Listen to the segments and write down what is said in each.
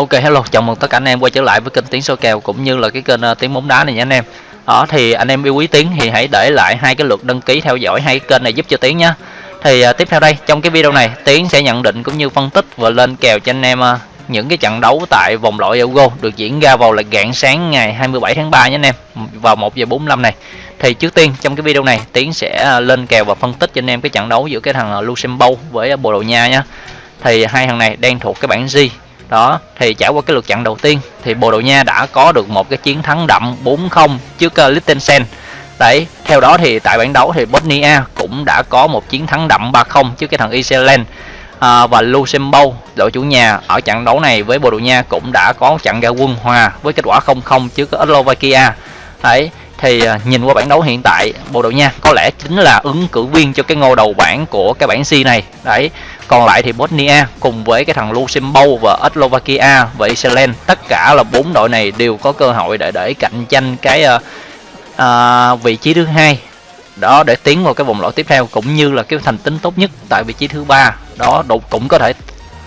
Ok hello, chào mừng tất cả anh em quay trở lại với kênh Tiếng Số Kèo cũng như là cái kênh uh, Tiếng Bóng Đá này nha anh em. Đó thì anh em yêu quý Tiếng thì hãy để lại hai cái lượt đăng ký theo dõi hai cái kênh này giúp cho Tiếng nhé. Thì uh, tiếp theo đây trong cái video này Tiếng sẽ nhận định cũng như phân tích và lên kèo cho anh em uh, những cái trận đấu tại vòng loại Euro được diễn ra vào là rạng sáng ngày 27 tháng 3 nhé anh em vào 1 giờ 45 này. Thì trước tiên trong cái video này Tiến sẽ lên kèo và phân tích cho anh em cái trận đấu giữa cái thằng Luxembourg với Bồ Đào Nha nhé. Thì hai thằng này đang thuộc cái bảng G đó thì trải qua cái lượt trận đầu tiên thì Bồ Đào Nha đã có được một cái chiến thắng đậm 4-0 trước uh, Liechtenstein. Đấy theo đó thì tại bảng đấu thì Bosnia cũng đã có một chiến thắng đậm 3-0 trước cái thằng Iceland. À, và Luxembourg đội chủ nhà ở trận đấu này với Bồ Đào Nha cũng đã có trận ra quân hòa với kết quả 0-0 trước Slovakia. Đấy thì ờ, nhìn qua bảng đấu hiện tại Bồ Đào Nha có lẽ chính là ứng cử viên cho cái ngôi đầu bảng của cái bảng C này. Đấy còn lại thì Bosnia cùng với cái thằng Luxembourg và Slovakia và Iceland tất cả là bốn đội này đều có cơ hội để để cạnh tranh cái uh, uh, vị trí thứ hai đó để tiến vào cái vòng loại tiếp theo cũng như là cái thành tính tốt nhất tại vị trí thứ ba. Đó cũng có thể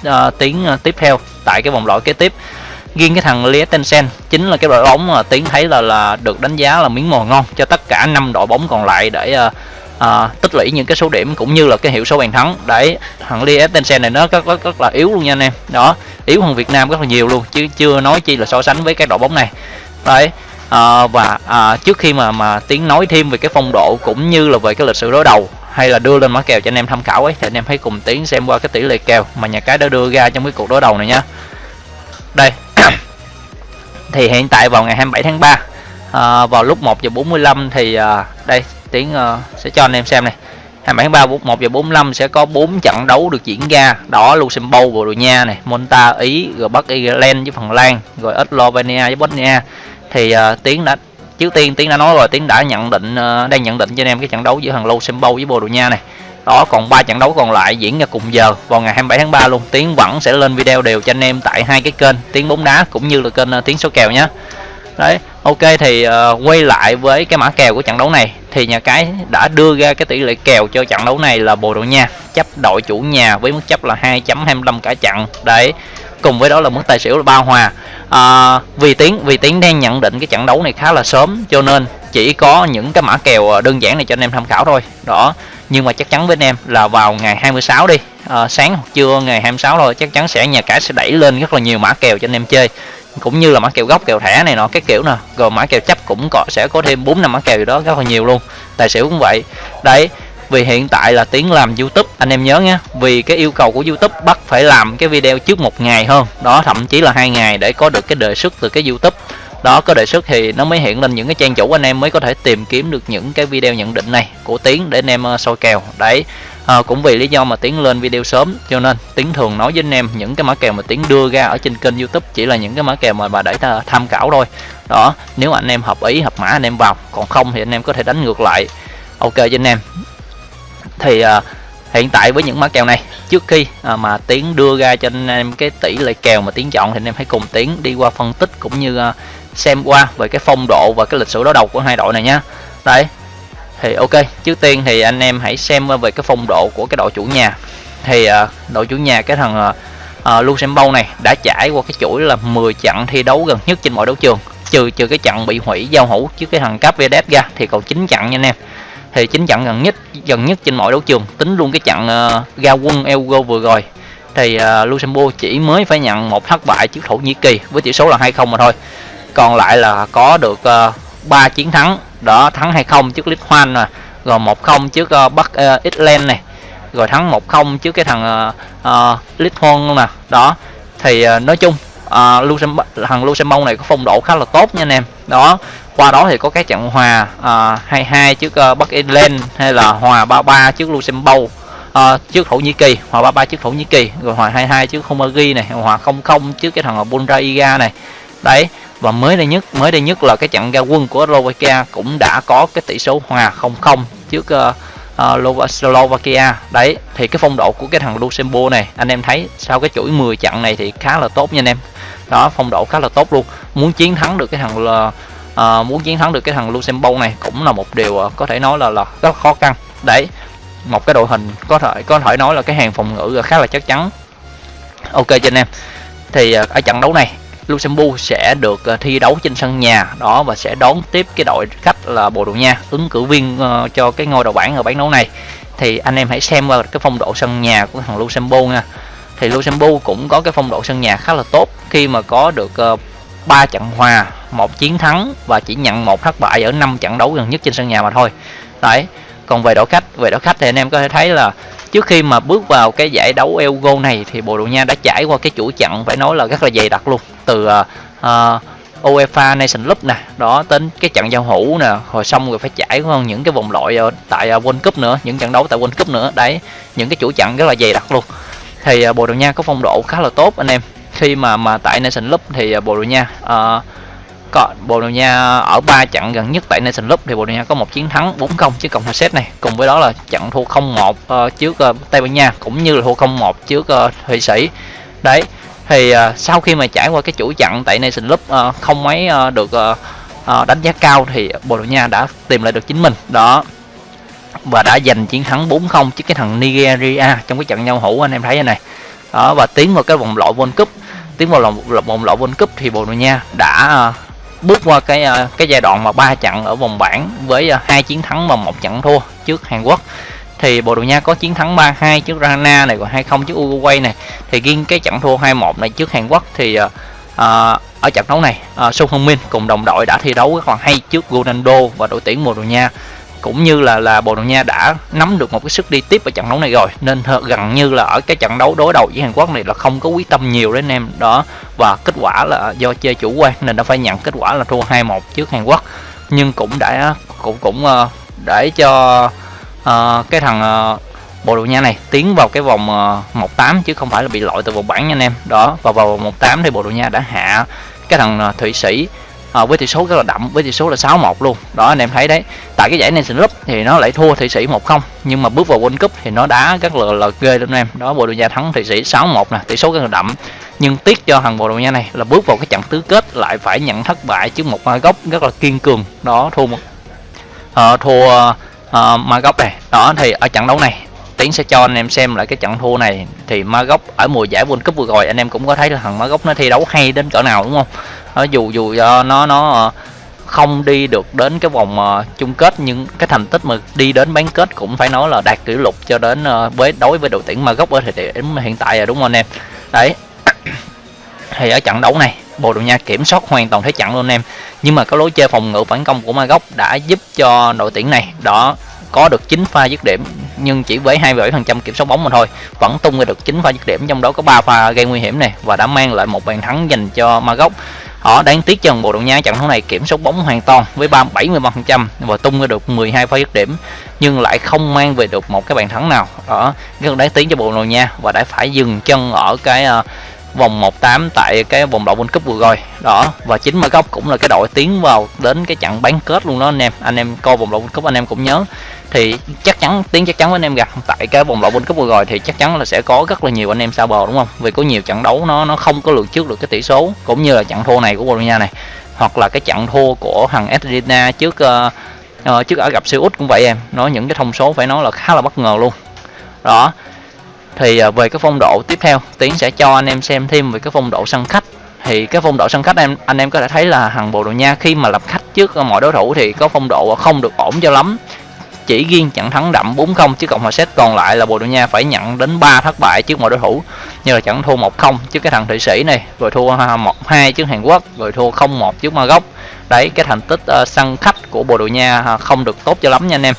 uh, tiến uh, tiếp theo tại cái vòng loại kế tiếp. Riêng cái thằng Liechtenstein chính là cái đội bóng mà tiến thấy là là được đánh giá là miếng mồi ngon cho tất cả năm đội bóng còn lại để uh, à, tích lũy những cái số điểm cũng như là cái hiệu số bàn thắng. Đấy thằng Liechtenstein này nó rất, rất rất là yếu luôn nha anh em. Đó yếu hơn Việt Nam rất là nhiều luôn chứ chưa nói chi là so sánh với cái đội bóng này. Đấy à, và à, trước khi mà mà tiếng nói thêm về cái phong độ cũng như là về cái lịch sử đối đầu hay là đưa lên mã kèo cho anh em tham khảo ấy thì anh em hãy cùng tiến xem qua cái tỷ lệ kèo mà nhà cái đã đưa ra trong cái cuộc đối đầu này nhá đây thì hiện tại vào ngày 27 tháng 3 à, vào lúc 1 giờ 45 thì à, đây tiến uh, ờ, sẽ cho anh em xem này. 27 tháng 3 1 giờ 45 sẽ có 4 trận đấu được diễn ra. Đó Luxembourg Bồ Đào Nha này Monta Ý rồi Bắc Ireland với Phần Lan rồi Slovenia với Bosnia. Thì uh, tiến đã trước tiên tiến đã nói rồi tiến đã nhận định uh, đang nhận định cho anh em cái trận đấu giữa thằng Luxembourg với Bồ Đào Nha này. Đó còn ba trận đấu còn lại diễn ra cùng giờ vào ngày 27 tháng 3 luôn. Tiến vẫn sẽ lên video đều cho anh em tại hai cái kênh tiến bóng đá cũng như là kênh uh, tiến số kèo nhé đấy ok thì uh, quay lại với cái mã kèo của trận đấu này. Thì nhà cái đã đưa ra cái tỷ lệ kèo cho trận đấu này là Bồ Đào Nha. Chấp đội chủ nhà với mức chấp là 2.25 cả trận. Đấy cùng với đó là mức tài xỉu là ba hòa. À, vì tiến vì tiến đang nhận định cái trận đấu này khá là sớm cho nên chỉ có những cái mã kèo ờ, đơn giản này cho anh em tham khảo thôi. Đó nhưng mà chắc chắn với anh em là vào ngày 26 đi. À, sáng hoặc trưa ngày 26 thôi chắc chắn sẽ nhà cái sẽ đẩy lên rất là nhiều mã kèo cho anh em chơi cũng như là mã kèo gốc, kèo thẻ này nọ, cái kiểu nè. Rồi mã kèo chấp cũng có, sẽ có thêm bốn năm mã kèo gì đó, rất là nhiều luôn. Tài xỉu cũng vậy. Đấy, vì hiện tại là tiến làm youtube, anh em nhớ nhé vì cái yêu cầu của youtube, bắt phải làm cái video trước một ngày hơn. Đó, thậm chí là hai ngày để có được cái đề xuất từ cái youtube. Đó, có đề xuất thì nó mới hiện lên những cái trang chủ, anh em mới có thể tìm kiếm được những cái video nhận định này của tiến để anh em ờ, soi kèo. Đấy à, cũng vì lý do mà tiến lên video sớm cho nên tiến thường nói với anh em những cái mã kèo mà tiến đưa ra ở trên kênh youtube chỉ là những cái mã kèo mà bà để ta tham khảo thôi. Đó nếu anh em hợp ý hợp mã anh em vào còn không thì anh em có thể đánh ngược lại. Ok cho anh em. Thì à, hiện tại với những mã kèo này trước khi à, mà tiến đưa ra cho anh em cái tỷ lệ kèo mà tiến chọn thì anh em hãy cùng tiến đi qua phân tích cũng như à, xem qua về cái phong độ và cái lịch sử đối đầu của hai đội này nhá. Đấy thì ok trước tiên thì anh em hãy xem về cái phong độ của cái đội chủ nhà. Thì uh, đội chủ nhà cái thằng à, à, uh, Luxembourg này đã trải qua cái chuỗi là 10 trận thi đấu gần nhất trên mọi đấu trường. Trừ trừ cái trận bị hủy giao hữu trước cái thằng Capedet ra thì còn 9 trận nha anh em. Thì chín trận gần nhất gần nhất trên mọi đấu trường. Tính luôn cái trận uh, ra quân Euro vừa rồi. Thì uh, Luxembourg chỉ mới phải nhận một thất bại trước Thổ Nhĩ Kỳ với tỷ số là 2-0 mà thôi. Còn lại là có được uh, 3 chiến thắng đó thắng 2-0 trước Lithuania mà rồi 1-0 trước uh, Bắc ờ, uh, Iceland này rồi thắng 1-0 trước cái thằng uh, uh, Lithuania nè. Đó thì uh, nói chung uh, Luxembourg, thằng Luxembourg này có phong độ khá là tốt nha anh em. Đó qua đó thì có cái trận hòa uh, 2-2 trước uh, Bắc Ireland hay là hòa 3-3 trước Luxembourg uh, trước Thổ Nhĩ Kỳ hòa 3-3 trước Thổ Nhĩ Kỳ rồi hòa 2-2 trước Hungary này hòa 0-0 trước cái thằng Bulgaria này. Đấy và mới đây nhất mới đây nhất là cái trận ra quân của Slovakia cũng đã có cái tỷ số hòa 0-0 trước uh, uh, Slovakia. Đấy thì cái phong độ của cái thằng Luxembourg này anh em thấy sau cái chuỗi 10 trận này thì khá là tốt nha anh em. Đó phong độ khá là tốt luôn. Muốn chiến thắng được cái thằng uh, muốn chiến thắng được cái thằng Luxembourg này cũng là một điều uh, có thể nói là là rất khó khăn. Đấy một cái đội hình có thể có thể nói là cái hàng phòng ngự khá là chắc chắn. Ok cho anh em. Thì ở trận đấu này Luxembourg sẽ được ờ, thi đấu trên sân nhà đó và sẽ đón tiếp cái đội khách là Bồ Đào Nha ứng cử viên ờ, cho cái ngôi đầu bảng ở bán đấu này thì anh em hãy xem qua cái phong độ sân nhà của thằng Luxembourg nha thì Luxembourg cũng có cái phong độ sân nhà khá là tốt khi mà có được ờ, 3 trận hòa, một chiến thắng và chỉ nhận một thất bại ở 5 trận đấu gần nhất trên sân nhà mà thôi. Đấy. Còn về đội khách, về đội khách thì anh em có thể thấy là trước khi mà bước vào cái giải đấu Elgo này thì Bồ Đào Nha đã trải qua cái chuỗi trận phải nói là rất là dày đặc luôn. Từ uh, uh, UEFA Nation Cup nè, đó đến cái trận giao hữu nè, rồi xong rồi phải trải qua những cái vòng loại ờ, tại à, World Cup nữa, những trận đấu tại World Cup nữa. Đấy, những cái chuỗi trận rất là dày đặc luôn thì uh, Bồ Đào Nha có phong độ khá là tốt anh em khi mà mà tại Nation Cup thì uh, Bồ Đào Nha uh, có Bồ Đào Nha ở ba trận gần nhất tại Nation Cup thì Bồ Đào Nha có một chiến thắng 4-0 trước cộng hòa Séc này. Cùng với đó là trận thua 0-1 uh, ờ, trước uh, Tây Ban Nha cũng như là thua 0-1 trước uh, Thụy Sĩ. Đấy thì uh, sau khi mà trải qua cái chuỗi trận tại Nation Cup uh, không mấy uh, được uh, uh, đánh giá cao thì Bồ Đào Nha đã tìm lại được chính mình. Đó. Và đã giành chiến thắng 4-0 trước cái thằng Nigeria trong cái trận nhau hữu anh em thấy đây này. Đó và tiến vào cái vòng loại World Cup. Tiến vào vòng loại World Cup thì Bồ Đào Nha đã bước qua cái uh, cái giai đoạn mà ba trận ở vòng bảng với uh, hai chiến thắng và một trận thua trước Hàn Quốc. Thì Bồ Đào Nha có chiến thắng 3-2 trước Rana này và 2-0 trước Uruguay này. Thì riêng cái trận thua 2-1 này trước Hàn Quốc thì uh, ở trận đấu này uh, Sung Hong Min cùng đồng đội đã thi đấu rất là hay trước Ronaldo và đội tuyển Bồ Đào Nha cũng như là là Bồ Đào Nha đã nắm được một cái sức đi tiếp ở trận đấu này rồi. Nên gần như là ở cái trận đấu đối đầu với Hàn Quốc này là không có quyết tâm nhiều đấy anh em. Đó và kết quả là do chơi chủ quan nên đã phải nhận kết quả là thua 2-1 trước Hàn Quốc. Nhưng cũng đã cũng cũng uh, để cho uh, cái thằng uh, Bồ Đào Nha này tiến vào cái vòng uh, 1-8 chứ không phải là bị loại từ vòng bảng nha anh em. Đó và vào vòng 1-8 thì Bồ Đào Nha đã hạ cái thằng uh, Thụy Sĩ à, với tỷ số rất là đậm với tỷ số là 6-1 luôn. Đó anh em thấy đấy. Tại cái giải Nation Cup thì nó lại thua Thụy Sĩ 1-0 nhưng mà bước vào World Cup thì nó đá rất là, là ghê anh em. Đó Bồ Đào Nha thắng Thụy Sĩ 6-1 nè tỷ số rất là đậm. Nhưng tiếc cho thằng Bồ Đào Nha này là bước vào cái trận tứ kết lại phải nhận thất bại trước một góc gốc rất là kiên cường. Đó thua một uh, thua uh, ma gốc này. Đó thì ở trận đấu này Tiến sẽ cho anh em xem lại cái trận thua này thì Magóc ở mùa giải World Cup vừa rồi anh em cũng có thấy là thằng Magóc nó thi đấu hay đến cỡ nào đúng không? nó dù dù do nó nó ờ, không đi được đến cái vòng uh, chung kết nhưng cái thành tích mà đi đến bán kết cũng phải nói là đạt kỷ lục cho đến uh, với đối với đội tuyển Magóc ở thời điểm hiện tại rồi đúng không anh em? Đấy. thì ở trận đấu này Bồ Đào Nha kiểm soát hoàn toàn thế trận luôn anh em nhưng mà cái lối chơi phòng ngự phản công của Magóc đã giúp cho đội tuyển này đó có được 9 pha dứt điểm nhưng chỉ với 27% kiểm soát bóng mà thôi. Vẫn tung ra được 9 pha dứt điểm trong đó có 3 pha gây nguy hiểm này và đã mang lại một bàn thắng dành cho Maroc. Họ đáng tiếc cho bộ đội Nha trận đấu này kiểm soát bóng hoàn toàn với 3 73% và tung ra được 12 pha dứt điểm nhưng lại không mang về được một cái bàn thắng nào. Đó rất đáng tiếc cho bộ đội Nha và đã phải dừng chân ở cái uh, vòng 18 tại cái vòng loại World Cup vừa rồi. Đó và chính mà góc cũng là cái đội tiến vào đến cái trận bán kết luôn đó anh em. Anh em coi vòng loại World Cup anh em cũng nhớ. Thì chắc chắn tiến chắc chắn với anh em gặp tại cái vòng loại World Cup vừa rồi thì chắc chắn là sẽ có rất là nhiều anh em sao bờ đúng không? Vì có nhiều trận đấu nó nó không có lường trước được cái tỷ số cũng như là trận thua này của Bồ Đào Nha này hoặc là cái trận thua của thằng Argentina trước uh, uh, trước ở gặp siêu út cũng vậy em. Nói những cái thông số phải nói là khá là bất ngờ luôn. Đó thì à, về cái phong độ tiếp theo tiến sẽ cho anh em xem thêm về cái phong độ sân khách. Thì cái phong độ sân khách em anh em có thể thấy là thằng Bồ Đào Nha khi mà làm khách trước à, mọi đối thủ thì có phong độ không được ổn cho lắm. Chỉ riêng trận thắng đậm 4-0 chứ cộng hòa séc còn lại là Bồ Đào Nha phải nhận đến 3 thất bại trước mọi đối thủ. Như là trận thua 1-0 trước cái thằng Thụy Sĩ này rồi thua à, 1-2 trước Hàn Quốc rồi thua 0-1 trước Maroc. Đấy cái thành tích uh, sân khách của Bồ Đào Nha không được tốt cho lắm nha anh em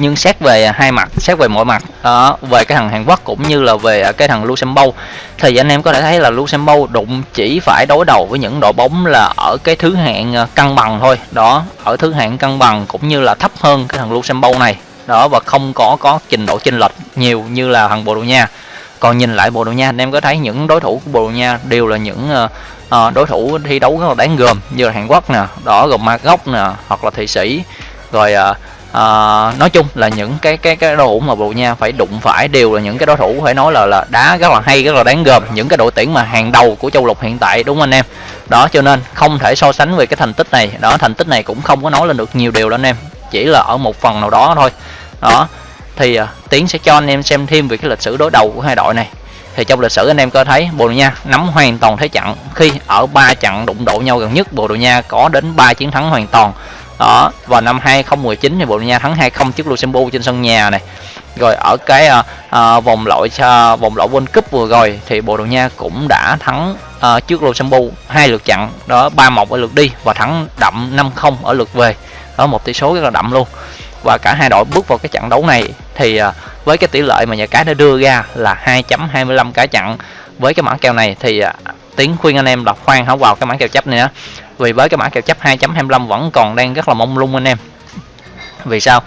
nhưng xét về hai mặt xét về mọi mặt đó về cái thằng Hàn Quốc cũng như là về cái thằng Luxembourg thì anh em có thể thấy là Luxembourg đụng chỉ phải đối đầu với những đội bóng là ở cái thứ hạng ờ, cân bằng thôi. Đó ở thứ hạng cân bằng cũng như là thấp hơn cái thằng Luxembourg này. Đó và không có có trình độ chênh lệch nhiều như là thằng Bồ Đào Nha. Còn nhìn lại Bồ Đào Nha anh em có thấy những đối thủ của Bồ Đào Nha đều là những uh, đối thủ thi đấu rất là đáng gờm như là Hàn Quốc nè đó gồm Ma Gốc nè hoặc là Thụy Sĩ. Rồi uh, à, nói chung là những cái cái cái đối thủ mà Bồ Nha phải đụng phải đều là những cái đối thủ phải nói là là đá rất là hay rất là đáng gờm. Những cái đội tuyển mà hàng đầu của châu lục hiện tại đúng không anh em? Đó cho nên không thể so sánh về cái thành tích này. Đó thành tích này cũng không có nói lên được nhiều điều đó anh em. Chỉ là ở một phần nào đó thôi. Đó thì uh, tiến sẽ cho anh em xem thêm về cái lịch sử đối đầu của hai đội này. Thì trong lịch sử anh em có thấy Bồ Đào Nha nắm hoàn toàn thế trận. Khi ở ba trận đụng độ nhau gần nhất Bồ Đào Nha có đến 3 chiến thắng hoàn toàn đó vào năm 2019 thì Bồ Đào Nha thắng 2-0 trước Luxembourg trên sân nhà này. Rồi ở cái uh, uh, vòng loại uh, vòng loại World Cup vừa rồi thì Bồ Đào Nha cũng đã thắng uh, trước Luxembourg hai lượt trận đó 3-1 ở lượt đi và thắng đậm 5-0 ở lượt về. Ở một tỷ số rất là đậm luôn. Và cả hai đội bước vào cái trận đấu này thì uh, với cái tỷ lệ mà nhà cái đã đưa ra là 2.25 cái chặn với cái mã kèo này thì uh, tiến khuyên anh em đọc khoan không vào cái mã kèo chấp này á vì với cái mã kèo chấp 2.25 vẫn còn đang rất là mông lung anh em. Vì sao?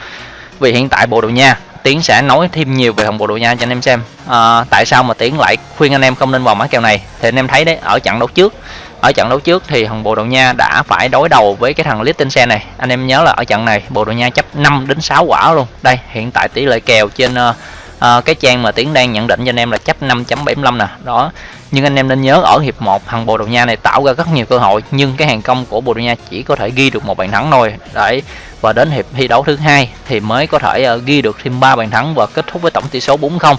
Vì hiện tại bộ đội nha tiến sẽ nói thêm nhiều về hồng bộ đội nha cho anh em xem. À, tại sao mà tiến lại khuyên anh em không nên vào mã kèo này? Thì anh em thấy đấy ở trận đấu trước ở trận đấu trước thì thằng bộ đội nha đã phải đối đầu với cái thằng Liechtenstein này. Anh em nhớ là ở trận này bộ đội nha chấp 5 đến 6 quả luôn. Đây hiện tại tỷ lệ kèo trên uh, à, cái trang mà tiến đang nhận định cho anh em là chấp 5.75 nè. Đó. Nhưng anh em nên nhớ ở hiệp 1 thằng Bồ Đào Nha này tạo ra rất nhiều cơ hội nhưng cái hàng công của Bồ Đào Nha chỉ có thể ghi được một bàn thắng thôi. Đấy. Và đến hiệp thi đấu thứ hai thì mới có thể uh, ghi được thêm 3 bàn thắng và kết thúc với tổng tỷ số 4-0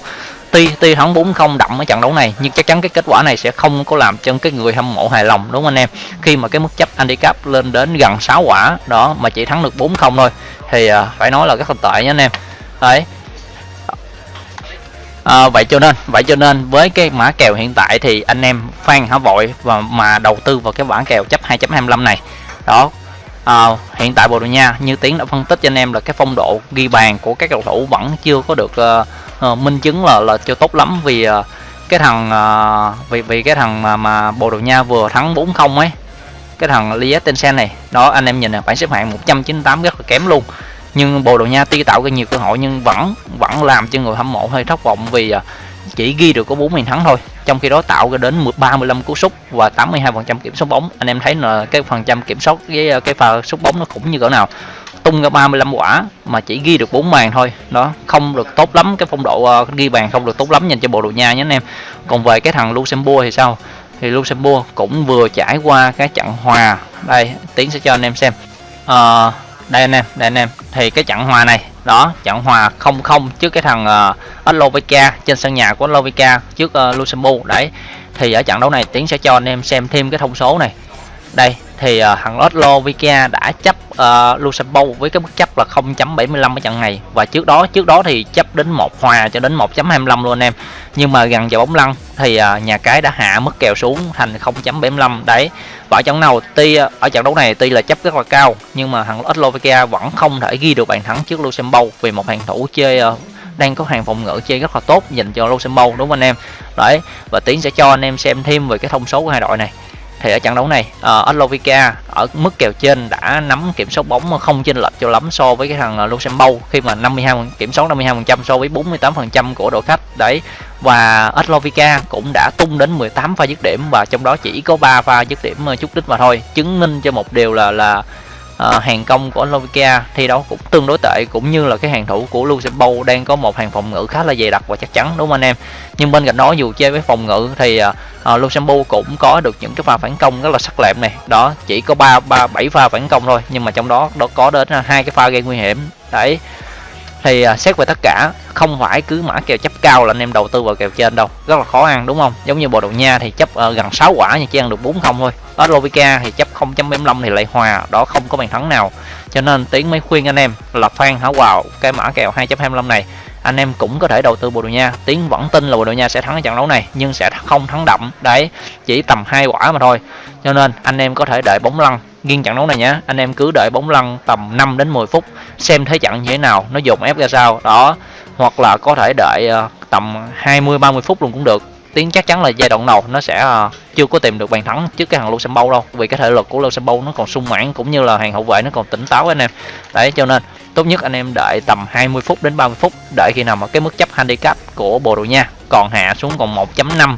tuy tuy thắng 4-0 đậm ở trận đấu này nhưng chắc chắn cái kết quả này sẽ không có làm cho cái người hâm mộ hài lòng đúng không anh em? Khi mà cái mức chấp handicap lên đến gần 6 quả đó mà chỉ thắng được 4-0 thôi thì uh, phải nói là rất là tệ nha anh em. Đấy à, vậy cho nên vậy cho nên với cái mã kèo hiện tại thì anh em khoan hả vội và mà đầu tư vào cái bản kèo chấp 2.25 này. Đó. À, hiện tại Bồ Đào Nha như Tiến đã phân tích cho anh em là cái phong độ ghi bàn của các cầu thủ vẫn chưa có được uh, uh, minh chứng là là chưa tốt lắm vì uh, cái thằng uh, vì vì cái thằng mà mà Bồ Đào Nha vừa thắng 4-0 ấy. Cái thằng Liechtenstein này. Đó anh em nhìn là bảng xếp hạng 198 rất là kém luôn nhưng Bồ Đào Nha tuy tạo ra nhiều cơ hội nhưng vẫn vẫn làm cho người hâm mộ hơi thất vọng vì à, chỉ ghi được có 4 bàn thắng thôi. Trong khi đó tạo ra đến 35 cú sút và 82% kiểm soát bóng. Anh em thấy là cái phần trăm kiểm soát với à, cái pha sút bóng nó cũng như cỡ nào. Tung ra 35 quả mà chỉ ghi được 4 bàn thôi. Đó không được tốt lắm. Cái phong độ uh, ghi bàn không được tốt lắm dành cho Bồ đội Nha nhé anh em. Còn về cái thằng Luxembourg thì sao? Thì Luxembourg cũng vừa trải qua cái trận hòa. Đây tiến sẽ cho anh em xem. Uh, đây anh em đây anh em. Thì cái trận hòa này đó trận hòa 0-0 trước cái thằng ờ, uh, Slovakia trên sân nhà của Slovakia trước uh, Luxembourg. Đấy thì ở trận đấu này tiến sẽ cho anh em xem thêm cái thông số này. Đây thì uh, thằng Slovakia đã chấp uh, Luxembourg với cái mức chấp là 0.75 ở trận này. Và trước đó trước đó thì chấp đến một hòa cho đến 1.25 luôn anh em. Nhưng mà gần giờ bóng lăn thì uh, nhà cái đã hạ mức kèo xuống thành 0.75 đấy và ở trận nào tuy ở trận đấu này tuy là chấp rất là cao nhưng mà thằng Slovakia vẫn không thể ghi được bàn thắng trước Luxembourg vì một hàng thủ chơi uh, đang có hàng phòng ngự chơi rất là tốt dành cho Luxembourg đúng không anh em? Đấy và tiến sẽ cho anh em xem thêm về cái thông số của hai đội này thì ở trận đấu này ờ, uh, Atlovica ở mức kèo trên đã nắm kiểm soát bóng không chênh lệch cho lắm so với cái thằng ờ, Luxembourg khi mà 52 kiểm soát 52% so với 48% của đội khách. Đấy và Atlovica cũng đã tung đến 18 pha dứt điểm và trong đó chỉ có 3 pha dứt điểm uh, chút đích mà thôi chứng minh cho một điều là là à, hàng công của Slovakia thi đấu cũng tương đối tệ cũng như là cái hàng thủ của Luxembourg đang có một hàng phòng ngự khá là dày đặc và chắc chắn đúng không anh em? Nhưng bên cạnh đó dù chơi với phòng ngự thì ờ, ờ, uh, Luxembourg cũng có được những cái pha phản công rất là sắc lẹm này đó chỉ có ba ba bảy pha phản công thôi nhưng mà trong đó đó có đến hai cái pha gây nguy hiểm. Đấy thì uh, xét về tất cả không phải cứ mã kèo chấp cao là anh em đầu tư vào kèo trên đâu. Rất là khó ăn đúng không? Giống như bồ đầu nha thì chấp uh, gần 6 quả nhưng chỉ ăn được bốn không thôi. Slovakia thì chấp 0.75 thì lại hòa đó không có bàn thắng nào. Cho nên tiến mới khuyên anh em là phan hảo vào cái mã kèo 2.25 này anh em cũng có thể đầu tư Bồ Đào Nha. Tiến vẫn tin là Bồ Đào Nha sẽ thắng trận đấu này, nhưng sẽ không thắng đậm. Đấy, chỉ tầm hai quả mà thôi. Cho nên anh em có thể đợi bóng lăn nghiêng trận đấu này nhé anh em cứ đợi bóng lăn tầm 5 đến 10 phút, xem thế trận như thế nào, nó dồn ép ra sao. Đó, hoặc là có thể đợi ờ, tầm 20 30 phút luôn cũng được. Tiến chắc chắn là giai đoạn đầu nó sẽ ờ, chưa có tìm được bàn thắng trước cái hàng Luxembourg đâu, vì cái thể lực của Luxembourg nó còn sung mãn cũng như là hàng hậu vệ nó còn tỉnh táo anh em. Đấy, cho nên tốt nhất anh em đợi tầm 20 phút đến 30 phút đợi khi nào mà cái mức chấp handicap của Bồ Đồ Nha còn hạ xuống còn 1.5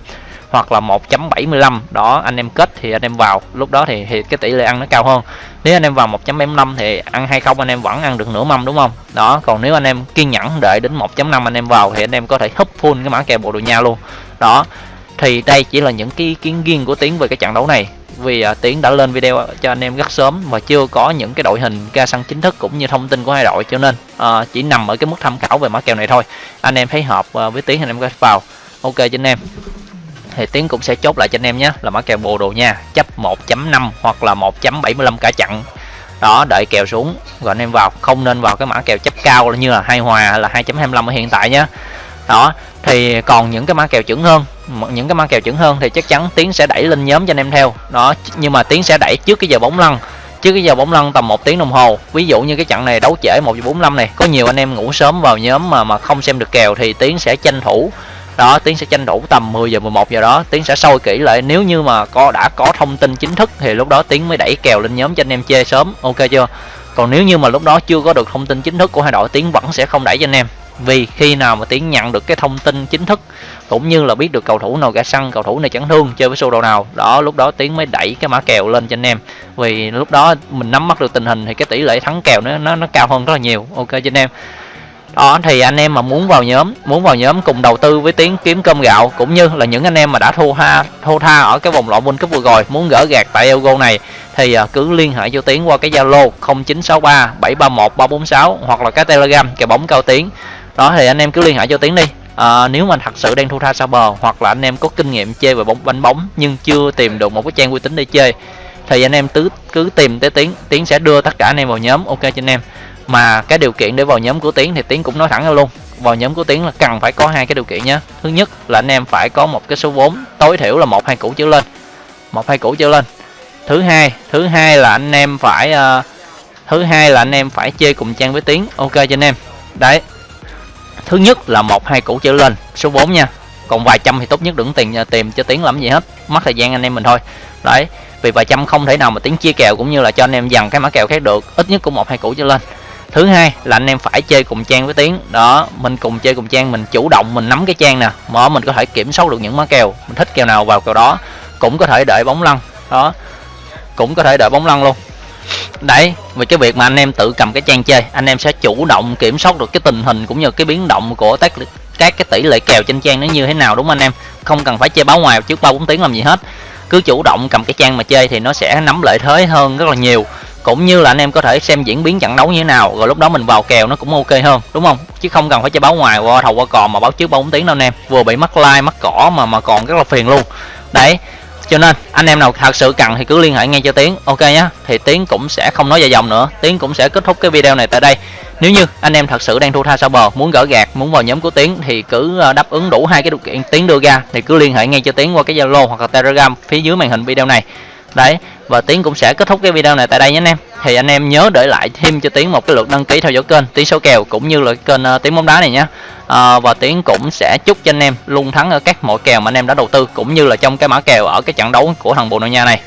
hoặc là 1.75 đó anh em kết thì anh em vào. Lúc đó thì, thì cái tỷ lệ ăn nó cao hơn. Nếu anh em vào 1.75 thì ăn hay không anh em vẫn ăn được nửa mâm đúng không? Đó còn nếu anh em kiên nhẫn đợi đến 1.5 anh em vào thì anh em có thể húp full cái mã kèo Bồ Đồ Nha luôn. Đó thì đây chỉ là những cái ý kiến riêng của Tiến về cái trận đấu này vì uh, Tiến đã lên video cho anh em rất sớm và chưa có những cái đội hình ca sân chính thức cũng như thông tin của hai đội cho nên uh, chỉ nằm ở cái mức tham khảo về mã kèo này thôi. Anh em thấy hợp uh, với Tiến anh em có vào. Ok cho anh em. Thì tiến cũng sẽ chốt lại cho anh em nhé là mã kèo bồ đồ nha. Chấp 1.5 hoặc là 1.75 cả chặn. Đó đợi kèo xuống rồi anh em vào. Không nên vào cái mã kèo chấp cao như là hai hòa hay là 2.25 ở hiện tại nhé. Đó thì còn những cái mã kèo chuẩn hơn những cái mã kèo chuẩn hơn thì chắc chắn tiến sẽ đẩy lên nhóm cho anh em theo. Đó nhưng mà tiến sẽ đẩy trước cái giờ bóng lăn. Trước cái giờ bóng lăn tầm một tiếng đồng hồ. Ví dụ như cái trận này đấu trễ một giờ bốn này, có nhiều anh em ngủ sớm vào nhóm mà mà không xem được kèo thì tiến sẽ tranh thủ. Đó, tiến sẽ tranh thủ tầm 10 giờ 11 giờ đó. Tiến sẽ soi kỹ lại, nếu như mà có, đã có thông tin chính thức thì lúc đó tiến mới đẩy kèo lên nhóm cho anh em chơi sớm. Ok chưa? Còn nếu như mà lúc đó chưa có được thông tin chính thức của hai đội, tiến vẫn sẽ không đẩy cho anh em vì khi nào mà tiến nhận được cái thông tin chính thức, cũng như là biết được cầu thủ nào gã săn, cầu thủ này chấn thương, chơi với sô đồ nào, đó, lúc đó tiến mới đẩy cái mã kèo lên cho anh em. Vì lúc đó mình nắm bắt được tình hình thì cái tỷ lệ thắng kèo nó nó nó cao hơn rất là nhiều. Ok, cho anh em. Đó, thì anh em mà muốn vào nhóm, muốn vào nhóm cùng đầu tư với tiến kiếm cơm gạo, cũng như là những anh em mà đã thua ha thua tha ở cái vòng loại World Cup vừa rồi, muốn gỡ gạt tại Elgo này, thì à, cứ liên hệ cho tiến qua cái Zalo 0963 731 346 hoặc là cái Telegram kèo bóng cao tiến đó thì anh em cứ liên hệ cho tiến đi. À, nếu mà thật sự đang thu tha sao bờ hoặc là anh em có kinh nghiệm chơi về bóng bánh bóng nhưng chưa tìm được một cái trang uy tín để chơi thì anh em cứ cứ tìm tới tiến. Tiến sẽ đưa tất cả anh em vào nhóm ok cho anh em. Mà cái điều kiện để vào nhóm của tiến thì tiến cũng nói thẳng ra luôn. Vào nhóm của tiến là cần phải có hai cái điều kiện nhé thứ nhất là anh em phải có một cái số vốn tối thiểu là một hai củ trở lên. Một hai củ trở lên. Thứ hai thứ hai là anh em phải uh, thứ hai là anh em phải chơi cùng trang với tiến ok cho anh em. Đấy thứ nhất là một, hai củ trở lên. Số 4 nha. Còn vài trăm thì tốt nhất đừng tiền à, tìm cho tiến làm gì hết. Mất thời gian anh em mình thôi. Đấy, vì vài trăm không thể nào mà tiến chia kèo cũng như là cho anh em dằn cái mã kèo khác được. Ít nhất cũng một, hai củ trở lên. Thứ hai là anh em phải chơi cùng trang với tiến đó, mình cùng chơi cùng trang, mình chủ động, mình nắm cái trang nè. Mà mình có thể kiểm soát được những mã kèo. Mình thích kèo nào vào kèo đó. Cũng có thể đợi bóng lăn. Đó, cũng có thể đợi bóng lăn luôn đấy, về cái việc mà anh em tự cầm cái trang chơi, anh em sẽ chủ động kiểm soát được cái tình hình cũng như cái biến động của các các cái tỷ lệ kèo trên trang nó như thế nào, đúng không anh em? Không cần phải chơi báo ngoài trước ba bốn tiếng làm gì hết. Cứ chủ động cầm cái trang mà chơi thì nó sẽ nắm lợi thế hơn rất là nhiều. Cũng như là anh em có thể xem diễn biến trận đấu như thế nào, rồi lúc đó mình vào kèo nó cũng ok hơn, đúng không? Chứ không cần phải chơi báo ngoài, qua thầu qua cò mà báo trước ba bốn tiếng đâu anh em. Vừa bị mắc like, mắc cỏ mà mà còn rất là phiền luôn. Đấy cho nên, anh em nào thật sự cần thì cứ liên hệ ngay cho tiến. Ok nhá. Thì tiến cũng sẽ không nói dài dòng nữa. Tiến cũng sẽ kết thúc cái video này tại đây. Nếu như anh em thật sự đang thu tha sao bờ, muốn gỡ gạt, muốn vào nhóm của tiến thì cứ ờ, đáp ứng đủ hai cái điều kiện tiến đưa ra thì cứ liên hệ ngay cho tiến qua cái zalo hoặc là telegram phía dưới màn hình video này đấy và tiến cũng sẽ kết thúc cái video này tại đây nhé anh em. Thì anh em nhớ để lại thêm cho tiến một cái lượt đăng ký theo dõi kênh tiến số kèo cũng như là kênh uh, tiến bóng đá này nhé. À, và tiến cũng sẽ chúc cho anh em luôn thắng ở các mọi kèo mà anh em đã đầu tư cũng như là trong cái mã kèo ở cái trận đấu của thằng bồ đào nha này.